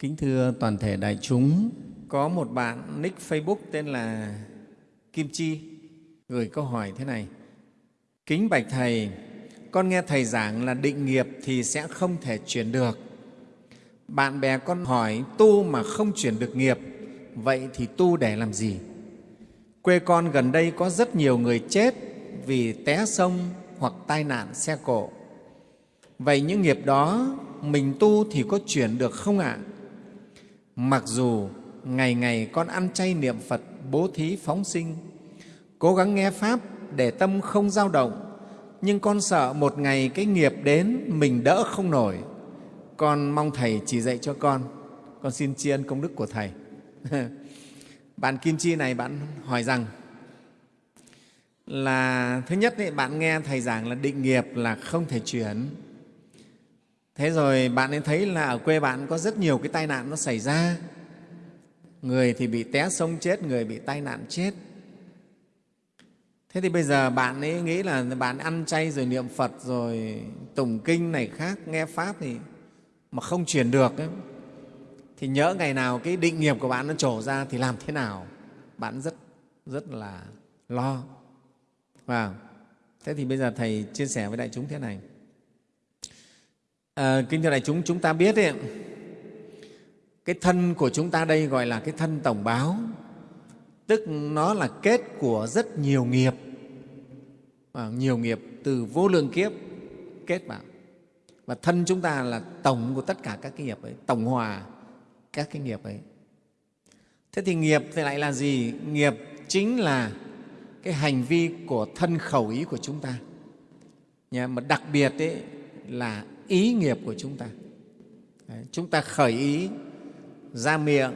Kính thưa toàn thể đại chúng, có một bạn nick Facebook tên là Kim Chi gửi câu hỏi thế này. Kính bạch Thầy, con nghe Thầy giảng là định nghiệp thì sẽ không thể chuyển được. Bạn bè con hỏi tu mà không chuyển được nghiệp, vậy thì tu để làm gì? Quê con gần đây có rất nhiều người chết vì té sông hoặc tai nạn xe cộ. Vậy những nghiệp đó mình tu thì có chuyển được không ạ? Mặc dù ngày ngày con ăn chay niệm Phật, bố thí phóng sinh, cố gắng nghe Pháp để tâm không dao động, nhưng con sợ một ngày cái nghiệp đến mình đỡ không nổi. Con mong Thầy chỉ dạy cho con. Con xin tri ân công đức của Thầy. bạn Kim Chi này bạn hỏi rằng là thứ nhất ấy, bạn nghe Thầy giảng là định nghiệp là không thể chuyển. Thế rồi bạn ấy thấy là ở quê bạn có rất nhiều cái tai nạn nó xảy ra. Người thì bị té sông chết, người bị tai nạn chết. Thế thì bây giờ bạn ấy nghĩ là bạn ăn chay rồi niệm Phật rồi tùng kinh này khác, nghe Pháp thì mà không chuyển được ấy, thì nhớ ngày nào cái định nghiệp của bạn nó trổ ra thì làm thế nào? Bạn rất rất là lo. Và thế thì bây giờ Thầy chia sẻ với đại chúng thế này. À, kính thưa đại chúng, chúng ta biết ấy, cái thân của chúng ta đây gọi là cái thân tổng báo, tức nó là kết của rất nhiều nghiệp, à, nhiều nghiệp từ vô lượng kiếp kết vào. Và thân chúng ta là tổng của tất cả các cái nghiệp ấy, tổng hòa các cái nghiệp ấy. Thế thì nghiệp thì lại là gì? Nghiệp chính là cái hành vi của thân khẩu ý của chúng ta. Nhà, mà đặc biệt ấy là ý nghiệp của chúng ta. Đấy, chúng ta khởi ý ra miệng,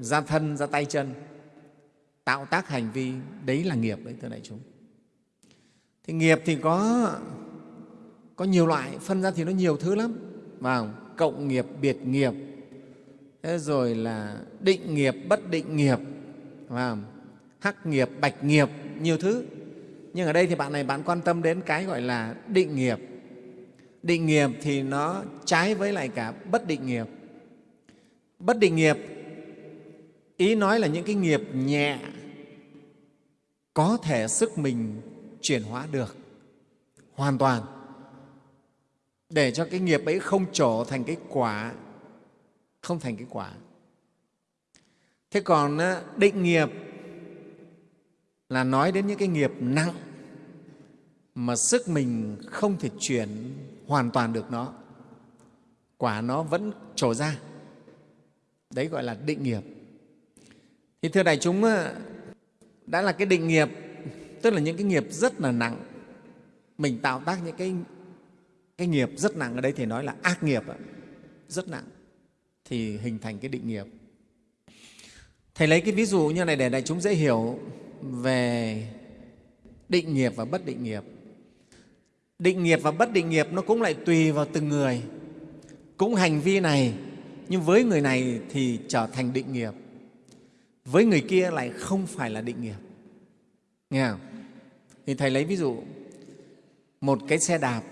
ra thân, ra tay chân, tạo tác hành vi, đấy là nghiệp đấy, thưa đại chúng. Thì nghiệp thì có, có nhiều loại, phân ra thì nó nhiều thứ lắm. Vào cộng nghiệp, biệt nghiệp, thế rồi là định nghiệp, bất định nghiệp, vào hắc nghiệp, bạch nghiệp, nhiều thứ. Nhưng ở đây thì bạn này bạn quan tâm đến cái gọi là định nghiệp. Định nghiệp thì nó trái với lại cả bất định nghiệp. Bất định nghiệp, ý nói là những cái nghiệp nhẹ, có thể sức mình chuyển hóa được hoàn toàn để cho cái nghiệp ấy không trổ thành cái quả, không thành cái quả. Thế còn định nghiệp là nói đến những cái nghiệp nặng mà sức mình không thể chuyển hoàn toàn được nó. Quả nó vẫn trổ ra. Đấy gọi là định nghiệp. Thì thưa đại chúng ờ, đã là cái định nghiệp, tức là những cái nghiệp rất là nặng. Mình tạo tác những cái cái nghiệp rất nặng ở đây thì nói là ác nghiệp rất nặng. Thì hình thành cái định nghiệp. Thầy lấy cái ví dụ như này để đại chúng dễ hiểu về định nghiệp và bất định nghiệp định nghiệp và bất định nghiệp nó cũng lại tùy vào từng người. Cũng hành vi này, nhưng với người này thì trở thành định nghiệp. Với người kia lại không phải là định nghiệp. Nghe không? Thì thầy lấy ví dụ, một cái xe đạp,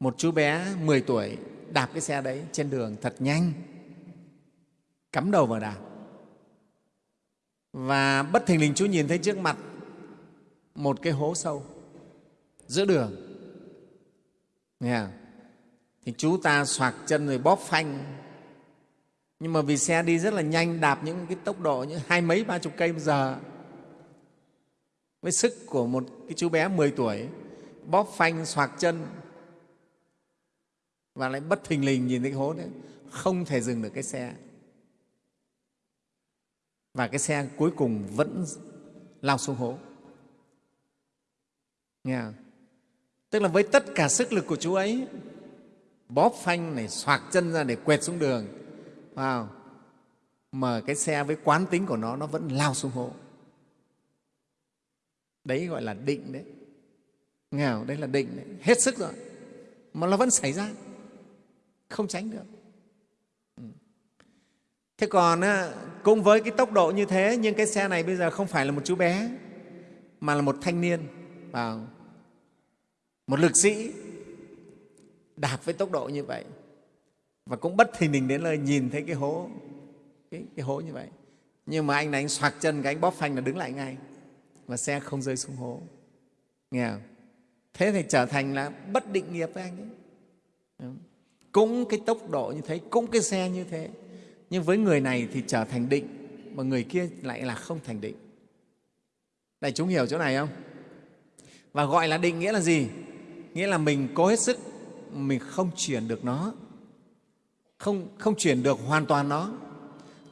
một chú bé 10 tuổi đạp cái xe đấy trên đường thật nhanh, cắm đầu vào đạp. Và bất thình lình chú nhìn thấy trước mặt một cái hố sâu giữa đường nghe không? thì chú ta xoạc chân rồi bóp phanh. Nhưng mà vì xe đi rất là nhanh, đạp những cái tốc độ như hai mấy, ba chục cây một giờ. Với sức của một cái chú bé 10 tuổi, bóp phanh, xoạc chân. Và lại bất thình lình nhìn thấy cái hố đấy, không thể dừng được cái xe. Và cái xe cuối cùng vẫn lao xuống hố. Nghe không? Tức là với tất cả sức lực của chú ấy, bóp phanh này, xoạc chân ra để quẹt xuống đường. Wow. mà cái xe với quán tính của nó nó vẫn lao xuống hố. Đấy gọi là định đấy. Nghèo, đấy là định đấy. hết sức rồi. Mà nó vẫn xảy ra. Không tránh được. Ừ. Thế còn cũng với cái tốc độ như thế, nhưng cái xe này bây giờ không phải là một chú bé, mà là một thanh niên. Vào một lực sĩ đạp với tốc độ như vậy và cũng bất thình lình đến nơi nhìn thấy cái hố cái, cái hố như vậy. Nhưng mà anh này anh xoạc chân cái anh bóp phanh là đứng lại ngay và xe không rơi xuống hố. Nghe không? thế thì trở thành là bất định nghiệp với anh ấy. Cũng cái tốc độ như thế cũng cái xe như thế. Nhưng với người này thì trở thành định mà người kia lại là không thành định. Đại chúng hiểu chỗ này không? Và gọi là định nghĩa là gì? Nghĩa là mình cố hết sức mình không chuyển được nó. Không, không chuyển được hoàn toàn nó.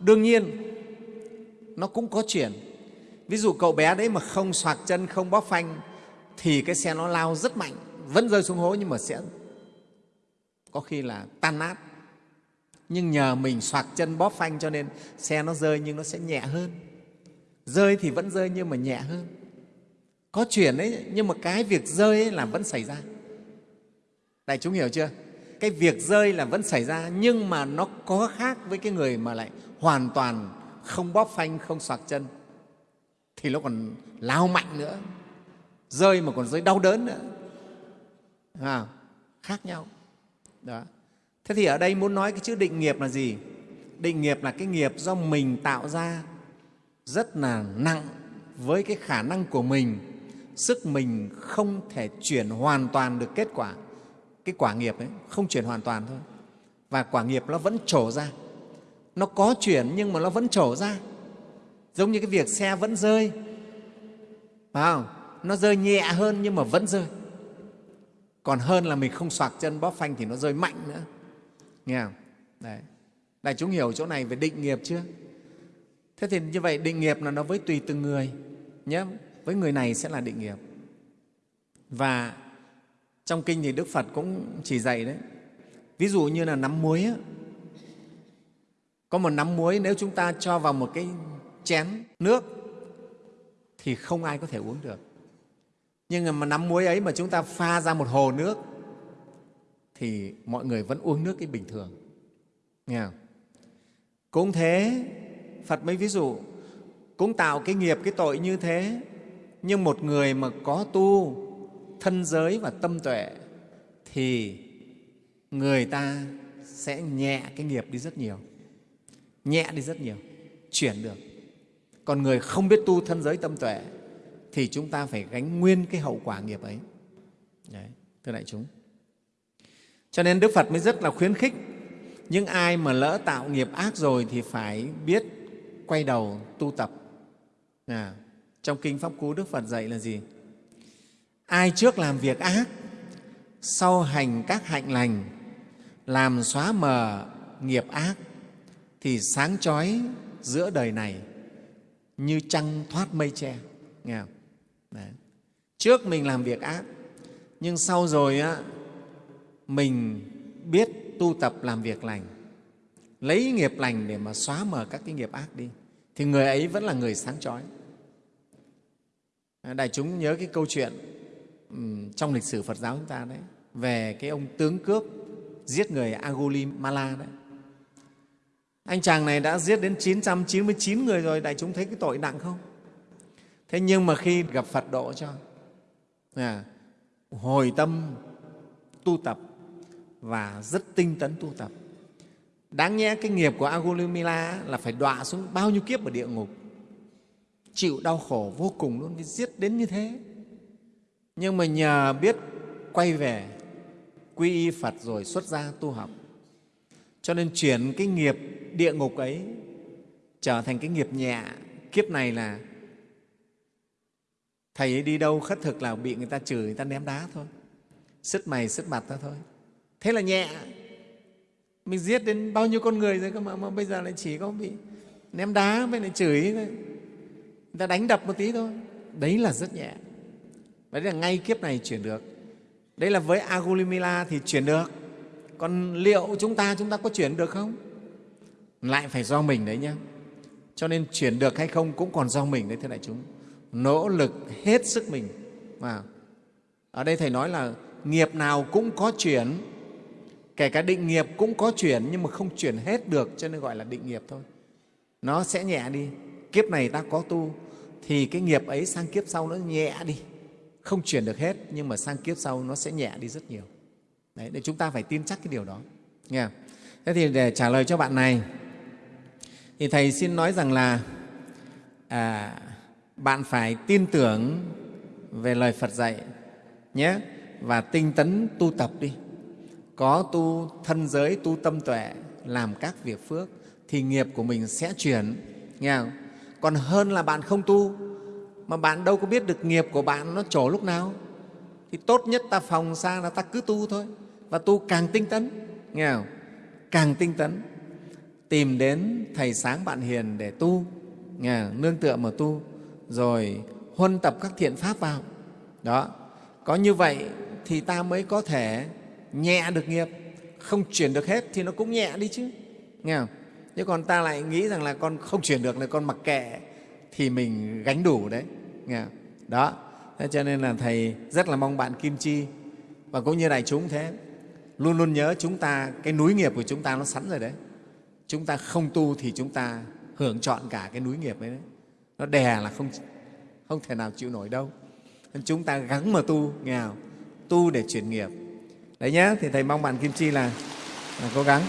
Đương nhiên nó cũng có chuyển. Ví dụ cậu bé đấy mà không soạc chân không bóp phanh thì cái xe nó lao rất mạnh vẫn rơi xuống hố nhưng mà sẽ có khi là tan nát. Nhưng nhờ mình soạc chân bóp phanh cho nên xe nó rơi nhưng nó sẽ nhẹ hơn. Rơi thì vẫn rơi nhưng mà nhẹ hơn có chuyển đấy nhưng mà cái việc rơi ấy là vẫn xảy ra. Đại chúng hiểu chưa? Cái việc rơi là vẫn xảy ra nhưng mà nó có khác với cái người mà lại hoàn toàn không bóp phanh không soạc chân. Thì nó còn lao mạnh nữa. Rơi mà còn rơi đau đớn nữa. À, khác nhau. Đó. Thế thì ở đây muốn nói cái chữ định nghiệp là gì? Định nghiệp là cái nghiệp do mình tạo ra rất là nặng với cái khả năng của mình sức mình không thể chuyển hoàn toàn được kết quả. Cái quả nghiệp ấy, không chuyển hoàn toàn thôi. Và quả nghiệp nó vẫn trổ ra. Nó có chuyển nhưng mà nó vẫn trổ ra. Giống như cái việc xe vẫn rơi. Phải không? Nó rơi nhẹ hơn nhưng mà vẫn rơi. Còn hơn là mình không soạc chân, bóp phanh thì nó rơi mạnh nữa. Nghe không? Đấy. Đại chúng hiểu chỗ này về định nghiệp chưa? Thế thì như vậy, định nghiệp là nó với tùy từng người nhé với người này sẽ là định nghiệp. Và trong kinh thì đức phật cũng chỉ dạy đấy. Ví dụ như là nắm muối á, có một nắm muối nếu chúng ta cho vào một cái chén nước thì không ai có thể uống được. Nhưng mà nắm muối ấy mà chúng ta pha ra một hồ nước thì mọi người vẫn uống nước cái bình thường. Nghe không? cũng thế phật mới ví dụ cũng tạo cái nghiệp cái tội như thế nhưng một người mà có tu thân giới và tâm tuệ thì người ta sẽ nhẹ cái nghiệp đi rất nhiều nhẹ đi rất nhiều chuyển được. Còn người không biết tu thân giới tâm tuệ thì chúng ta phải gánh nguyên cái hậu quả nghiệp ấy. Đấy, thưa đại chúng. Cho nên đức phật mới rất là khuyến khích những ai mà lỡ tạo nghiệp ác rồi thì phải biết quay đầu tu tập. À, trong kinh pháp cú đức phật dạy là gì ai trước làm việc ác sau hành các hạnh lành làm xóa mờ nghiệp ác thì sáng chói giữa đời này như trăng thoát mây che nghe không? Đấy. trước mình làm việc ác nhưng sau rồi á, mình biết tu tập làm việc lành lấy nghiệp lành để mà xóa mờ các cái nghiệp ác đi thì người ấy vẫn là người sáng chói À, đại chúng nhớ cái câu chuyện trong lịch sử phật giáo chúng ta đấy về cái ông tướng cướp giết người Agulimala đấy. Anh chàng này đã giết đến 999 người rồi đại chúng thấy cái tội nặng không? Thế nhưng mà khi gặp phật độ cho à, hồi tâm tu tập và rất tinh tấn tu tập đáng nhẽ cái nghiệp của Agulimala là phải đọa xuống bao nhiêu kiếp ở địa ngục chịu đau khổ vô cùng luôn giết đến như thế. Nhưng mà nhờ biết quay về quy y Phật rồi xuất gia tu học. Cho nên chuyển cái nghiệp địa ngục ấy trở thành cái nghiệp nhẹ. Kiếp này là thầy ấy đi đâu khất thực là bị người ta chửi người ta ném đá thôi. Sứt mày sứt mặt ra thôi. Thế là nhẹ. Mình giết đến bao nhiêu con người rồi cơ mà, mà bây giờ lại chỉ có bị ném đá với lại chửi thôi ta đánh đập một tí thôi. Đấy là rất nhẹ. Đấy là ngay kiếp này chuyển được. Đấy là với agulimila thì chuyển được. Còn liệu chúng ta chúng ta có chuyển được không? Lại phải do mình đấy nhé cho nên chuyển được hay không cũng còn do mình đấy thưa đại chúng. Nỗ lực hết sức mình. À, ở đây thầy nói là nghiệp nào cũng có chuyển. Kể cả định nghiệp cũng có chuyển nhưng mà không chuyển hết được cho nên gọi là định nghiệp thôi. Nó sẽ nhẹ đi. Kiếp này ta có tu thì cái nghiệp ấy sang kiếp sau nó nhẹ đi. Không chuyển được hết nhưng mà sang kiếp sau nó sẽ nhẹ đi rất nhiều. Đấy để chúng ta phải tin chắc cái điều đó. Nghe thế thì để trả lời cho bạn này. Thì thầy xin nói rằng là à, bạn phải tin tưởng về lời phật dạy nhé và tinh tấn tu tập đi. Có tu thân giới tu tâm tuệ làm các việc phước thì nghiệp của mình sẽ chuyển. Nghe không? Còn hơn là bạn không tu, mà bạn đâu có biết được nghiệp của bạn nó trổ lúc nào. Thì tốt nhất ta phòng xa là ta cứ tu thôi. Và tu càng tinh tấn, nghe không? càng tinh tấn, tìm đến thầy sáng bạn hiền để tu, nghe không? nương tựa mà tu, rồi huân tập các thiện pháp vào. Đó, có như vậy thì ta mới có thể nhẹ được nghiệp. Không chuyển được hết thì nó cũng nhẹ đi chứ, nghe không? Chứ còn ta lại nghĩ rằng là con không chuyển được là con mặc kệ thì mình gánh đủ đấy nghe không? đó. Thế cho nên là thầy rất là mong bạn kim chi và cũng như đại chúng thế luôn luôn nhớ chúng ta cái núi nghiệp của chúng ta nó sẵn rồi đấy. Chúng ta không tu thì chúng ta hưởng trọn cả cái núi nghiệp ấy đấy. Nó đè là không không thể nào chịu nổi đâu. Nên chúng ta gắng mà tu nghe không? tu để chuyển nghiệp. Đấy nhé thì thầy mong bạn kim chi là, là cố gắng.